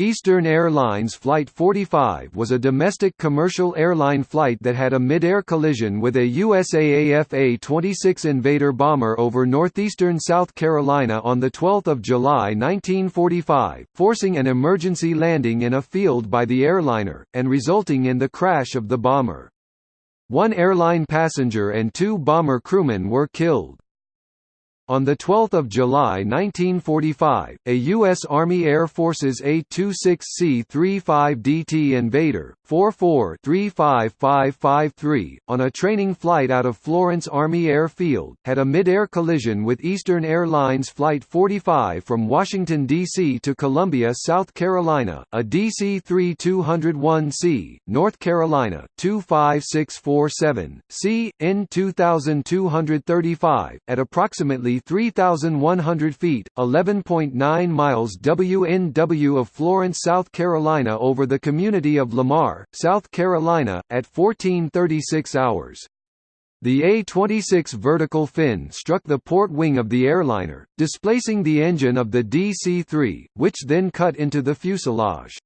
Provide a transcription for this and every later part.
Eastern Airlines Flight 45 was a domestic commercial airline flight that had a mid-air collision with a USAAF A-26 Invader bomber over northeastern South Carolina on 12 July 1945, forcing an emergency landing in a field by the airliner, and resulting in the crash of the bomber. One airline passenger and two bomber crewmen were killed. On 12 July 1945, a U.S. Army Air Force's A-26C-35DT Invader, 44-35553, on a training flight out of Florence Army Air Field, had a mid-air collision with Eastern Airlines Flight 45 from Washington, D.C. to Columbia, South Carolina, a DC-3-201C, North Carolina, 25647, C, N 2235, at approximately 3,100 feet, 11.9 miles WNW of Florence, South Carolina over the community of Lamar, South Carolina, at 1436 hours. The A-26 vertical fin struck the port wing of the airliner, displacing the engine of the DC-3, which then cut into the fuselage.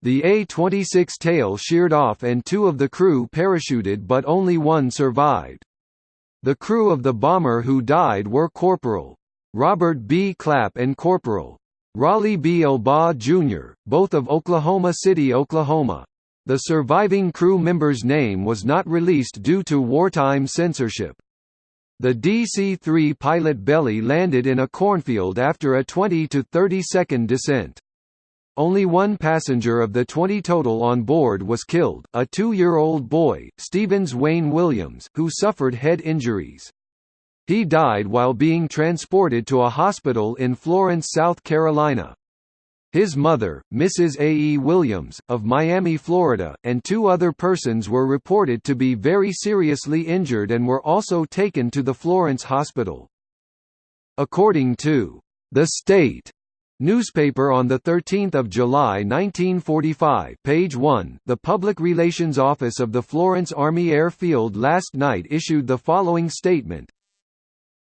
The A-26 tail sheared off and two of the crew parachuted but only one survived. The crew of the bomber who died were Corporal. Robert B. Clapp and Corporal. Raleigh B. Elbaugh Jr., both of Oklahoma City, Oklahoma. The surviving crew member's name was not released due to wartime censorship. The DC-3 pilot belly landed in a cornfield after a 20 to 30 second descent. Only one passenger of the 20 total on board was killed, a two-year-old boy, Stevens Wayne Williams, who suffered head injuries. He died while being transported to a hospital in Florence, South Carolina. His mother, Mrs. A. E. Williams, of Miami, Florida, and two other persons were reported to be very seriously injured and were also taken to the Florence hospital. According to The State, Newspaper on 13 July 1945 page 1, the Public Relations Office of the Florence Army Airfield last night issued the following statement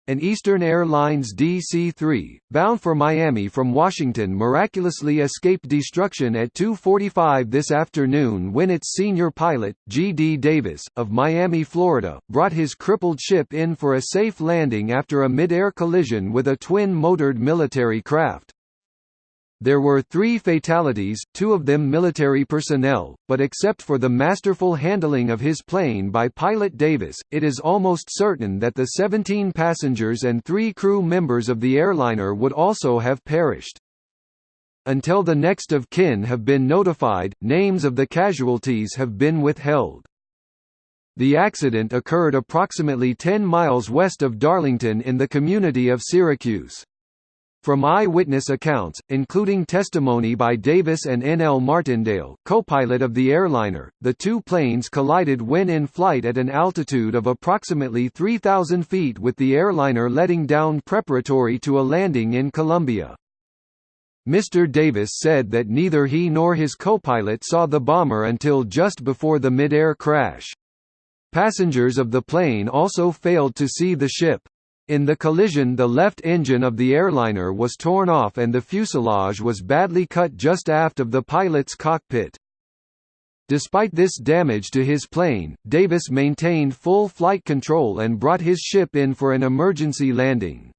an Eastern Airlines DC-3, bound for Miami from Washington miraculously escaped destruction at 2.45 this afternoon when its senior pilot, G. D. Davis, of Miami, Florida, brought his crippled ship in for a safe landing after a mid-air collision with a twin-motored military craft. There were three fatalities, two of them military personnel, but except for the masterful handling of his plane by pilot Davis, it is almost certain that the 17 passengers and three crew members of the airliner would also have perished. Until the next of kin have been notified, names of the casualties have been withheld. The accident occurred approximately 10 miles west of Darlington in the community of Syracuse. From eyewitness accounts, including testimony by Davis and N. L. Martindale, co-pilot of the airliner, the two planes collided when in flight at an altitude of approximately 3,000 feet with the airliner letting down preparatory to a landing in Columbia. Mr. Davis said that neither he nor his co-pilot saw the bomber until just before the mid-air crash. Passengers of the plane also failed to see the ship. In the collision the left engine of the airliner was torn off and the fuselage was badly cut just aft of the pilot's cockpit. Despite this damage to his plane, Davis maintained full flight control and brought his ship in for an emergency landing.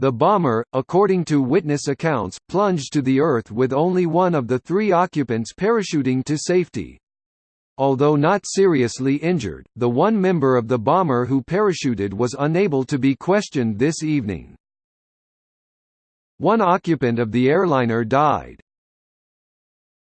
The bomber, according to witness accounts, plunged to the earth with only one of the three occupants parachuting to safety. Although not seriously injured, the one member of the bomber who parachuted was unable to be questioned this evening. One occupant of the airliner died.